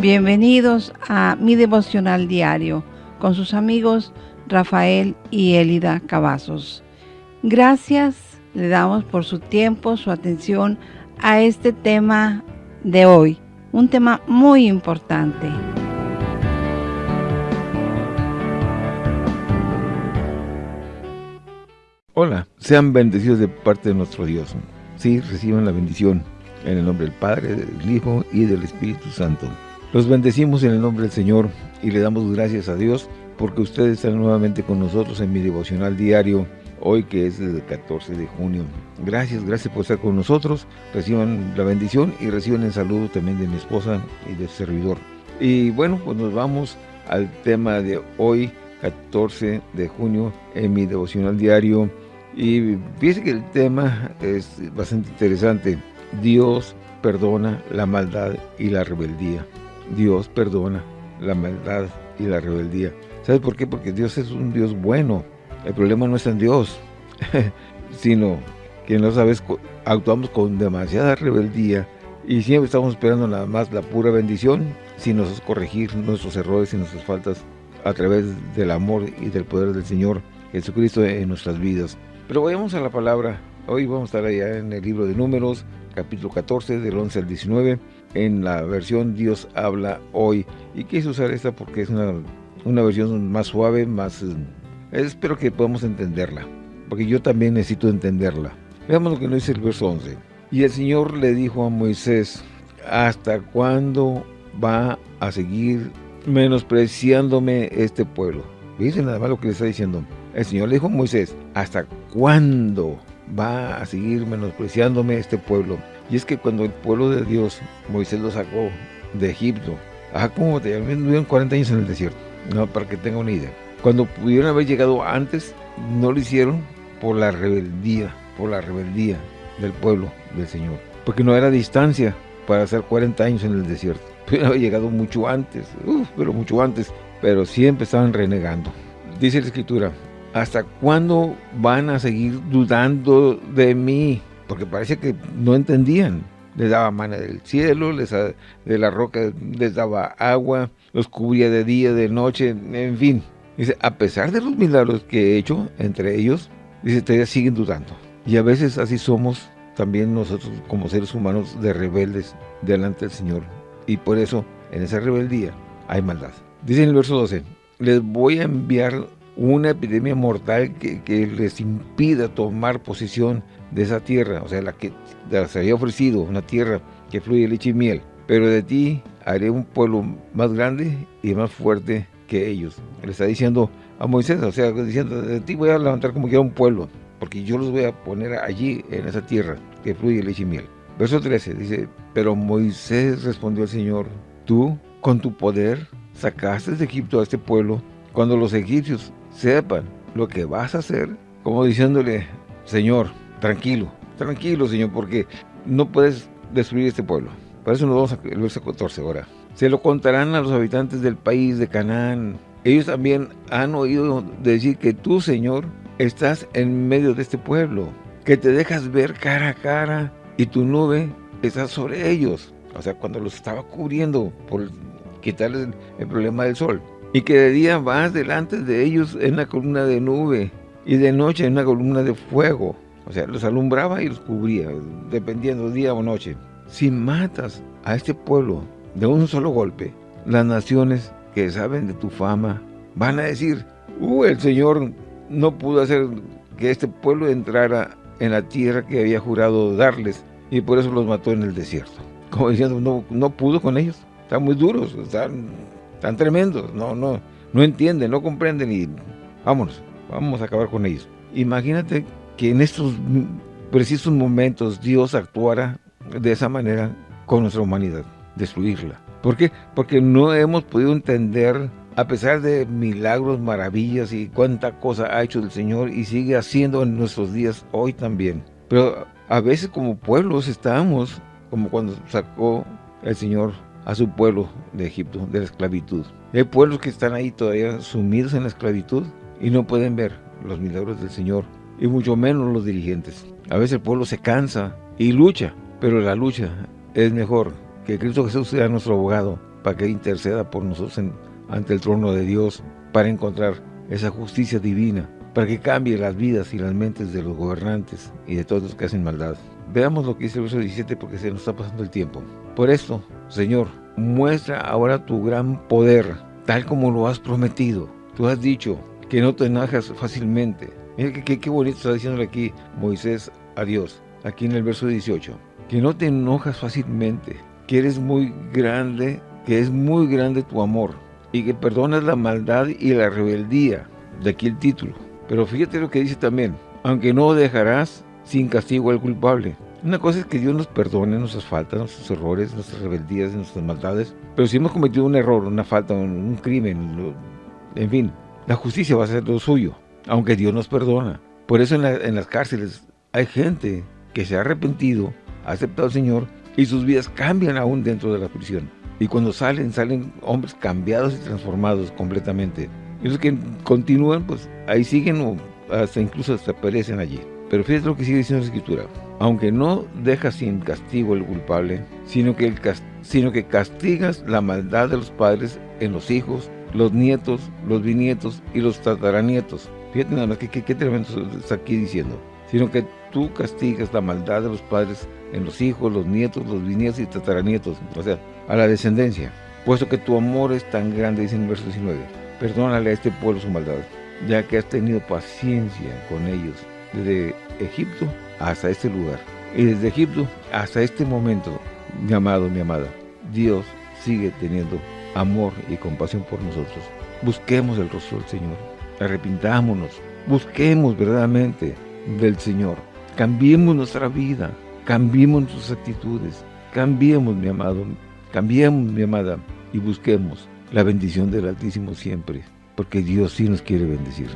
Bienvenidos a mi devocional diario con sus amigos Rafael y Elida Cavazos. Gracias le damos por su tiempo, su atención a este tema de hoy, un tema muy importante. Hola, sean bendecidos de parte de nuestro Dios. Sí, reciban la bendición en el nombre del Padre, del Hijo y del Espíritu Santo. Los bendecimos en el nombre del Señor y le damos gracias a Dios porque ustedes están nuevamente con nosotros en mi devocional diario, hoy que es el 14 de junio. Gracias, gracias por estar con nosotros. Reciban la bendición y reciban el saludo también de mi esposa y del servidor. Y bueno, pues nos vamos al tema de hoy, 14 de junio, en mi devocional diario. Y fíjense que el tema es bastante interesante. Dios perdona la maldad y la rebeldía. Dios perdona la maldad y la rebeldía. ¿Sabes por qué? Porque Dios es un Dios bueno. El problema no está en Dios, sino que no sabes, actuamos con demasiada rebeldía y siempre estamos esperando nada más la pura bendición, sin nosotros corregir nuestros errores y nuestras faltas a través del amor y del poder del Señor Jesucristo en nuestras vidas. Pero vayamos a la palabra. Hoy vamos a estar allá en el libro de Números, capítulo 14, del 11 al 19 en la versión Dios habla hoy. Y quise usar esta porque es una, una versión más suave, más... Eh, espero que podamos entenderla, porque yo también necesito entenderla. Veamos lo que nos dice el verso 11. Y el Señor le dijo a Moisés, ¿hasta cuándo va a seguir menospreciándome este pueblo? Dice nada más lo que le está diciendo. El Señor le dijo a Moisés, ¿hasta cuándo va a seguir menospreciándome este pueblo? Y es que cuando el pueblo de Dios, Moisés lo sacó de Egipto, ajá, como te vivieron 40 años en el desierto, no, para que tenga una idea. Cuando pudieron haber llegado antes, no lo hicieron por la rebeldía, por la rebeldía del pueblo del Señor. Porque no era distancia para hacer 40 años en el desierto. Pudieron haber llegado mucho antes, pero mucho antes, pero siempre estaban renegando. Dice la Escritura, ¿hasta cuándo van a seguir dudando de mí? porque parece que no entendían. Les daba mana del cielo, les, de la roca les daba agua, los cubría de día, de noche, en fin. Dice, a pesar de los milagros que he hecho entre ellos, dice, todavía siguen dudando. Y a veces así somos también nosotros como seres humanos de rebeldes delante del Señor. Y por eso, en esa rebeldía, hay maldad. Dice en el verso 12, les voy a enviar una epidemia mortal que, les impida tomar posición de esa tierra, o sea, la que se había ofrecido, una tierra que fluye leche y miel. Pero de ti haré un pueblo más grande y más fuerte que ellos. Le está diciendo a Moisés, o sea, diciendo, de ti voy a levantar como quiera un pueblo, porque yo los voy a poner allí, en esa tierra que fluye leche y miel. Verso 13 dice, pero Moisés respondió al Señor, tú con tu poder sacaste de Egipto a este pueblo, cuando los egipcios sepan lo que vas a hacer, como diciéndole, Señor, tranquilo, tranquilo, Señor, porque no puedes destruir este pueblo. Por eso nos vamos al verso 14 ahora. Se lo contarán a los habitantes del país de Canaán. Ellos también han oído decir que tú, Señor, estás en medio de este pueblo, que te dejas ver cara a cara y tu nube está sobre ellos. O sea, cuando los estaba cubriendo por quitarles el problema del sol. Y que de día vas delante de ellos en una columna de nube y de noche en una columna de fuego. O sea, los alumbraba y los cubría, dependiendo día o noche. Si matas a este pueblo de un solo golpe, las naciones que saben de tu fama van a decir, uh, el Señor no pudo hacer que este pueblo entrara en la tierra que había jurado darles y por eso los mató en el desierto. Como diciendo, no, no pudo con ellos. Están muy duros, están, están tremendos, no, no, no entienden, no comprenden y vámonos, vamos a acabar con ellos. Imagínate que en estos precisos momentos Dios actuara de esa manera con nuestra humanidad, destruirla. ¿Por qué? Porque no hemos podido entender, a pesar de milagros, maravillas y cuánta cosa ha hecho el Señor y sigue haciendo en nuestros días hoy también. Pero a veces como pueblos estamos, como cuando sacó el Señor a su pueblo de Egipto, de la esclavitud. Hay pueblos que están ahí todavía sumidos en la esclavitud y no pueden ver los milagros del Señor y mucho menos los dirigentes. A veces el pueblo se cansa y lucha, pero la lucha es mejor que Cristo Jesús sea nuestro abogado para que interceda por nosotros ante el trono de Dios, para encontrar esa justicia divina, para que cambie las vidas y las mentes de los gobernantes y de todos los que hacen maldad. Veamos lo que dice el verso 17 porque se nos está pasando el tiempo. Por esto, Señor, muestra ahora tu gran poder, tal como lo has prometido. Tú has dicho que no te enojas fácilmente. Mira qué, bonito está diciéndole aquí Moisés a Dios, aquí en el verso 18. Que no te enojas fácilmente, que eres muy grande, que es muy grande tu amor y que perdonas la maldad y la rebeldía. De aquí el título. Pero fíjate lo que dice también, aunque no dejarás sin castigo al culpable. Una cosa es que Dios nos perdone nuestras faltas, nuestros errores, nuestras rebeldías, nuestras maldades. Pero si hemos cometido un error, una falta, un, crimen, en fin, la justicia va a ser lo suyo, aunque Dios nos perdona. Por eso en, las cárceles hay gente que se ha arrepentido, ha aceptado al Señor y sus vidas cambian aún dentro de la prisión. Y cuando salen, salen hombres cambiados y transformados completamente. Y los que continúan, pues ahí siguen o hasta incluso hasta perecen allí. Pero fíjate lo que sigue diciendo la Escritura. Aunque no dejas sin castigo el culpable, sino que, el sino que castigas la maldad de los padres en los hijos, los nietos, los bisnietos y los tataranietos. Fíjate nada más que qué tremendo está aquí diciendo. Sino que tú castigas la maldad de los padres en los hijos, los nietos, los bisnietos y tataranietos. O sea, a la descendencia. Puesto que tu amor es tan grande, dice en el verso 19. Perdónale a este pueblo su maldad, ya que has tenido paciencia con ellos desde Egipto hasta este lugar. Y desde Egipto hasta este momento, mi amado, mi amada, Dios sigue teniendo amor y compasión por nosotros. Busquemos el rostro del Señor, arrepintámonos, busquemos verdaderamente del Señor, cambiemos nuestra vida, cambiemos nuestras actitudes, cambiemos, mi amado, cambiemos, mi amada, y busquemos la bendición del Altísimo siempre, porque Dios sí nos quiere bendecir.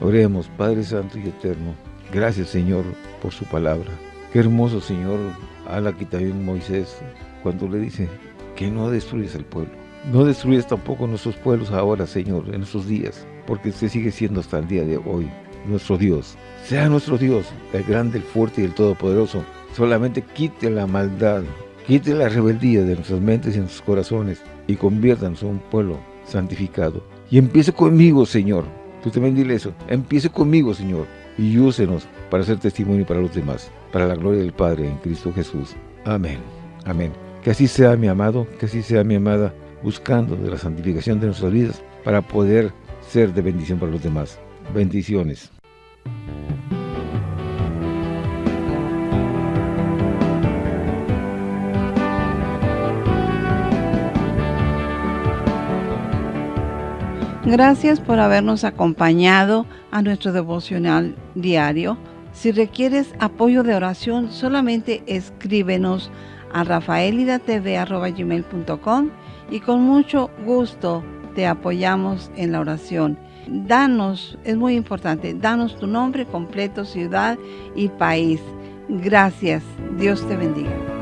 Oremos, Padre Santo y Eterno, Gracias, Señor, por su palabra. Qué hermoso, Señor, habla aquí también Moisés, cuando le dice que no destruyes el pueblo. No destruyes tampoco nuestros pueblos ahora, Señor, en estos días, porque usted sigue siendo hasta el día de hoy nuestro Dios. Sea nuestro Dios, el grande, el fuerte y el todopoderoso. Solamente quite la maldad, quite la rebeldía de nuestras mentes y nuestros corazones y conviértanos en un pueblo santificado. Y empiece conmigo, Señor. Tú también dile eso. Empiece conmigo, Señor y úsenos para ser testimonio para los demás, para la gloria del Padre en Cristo Jesús. Amén. Amén. Que así sea mi amado, que así sea mi amada, buscando la santificación de nuestras vidas para poder ser de bendición para los demás. Bendiciones. Gracias por habernos acompañado a nuestro devocional diario. Si requieres apoyo de oración, solamente escríbenos a rafaelidatv.com y con mucho gusto te apoyamos en la oración. Danos, es muy importante, danos tu nombre completo, ciudad y país. Gracias. Dios te bendiga.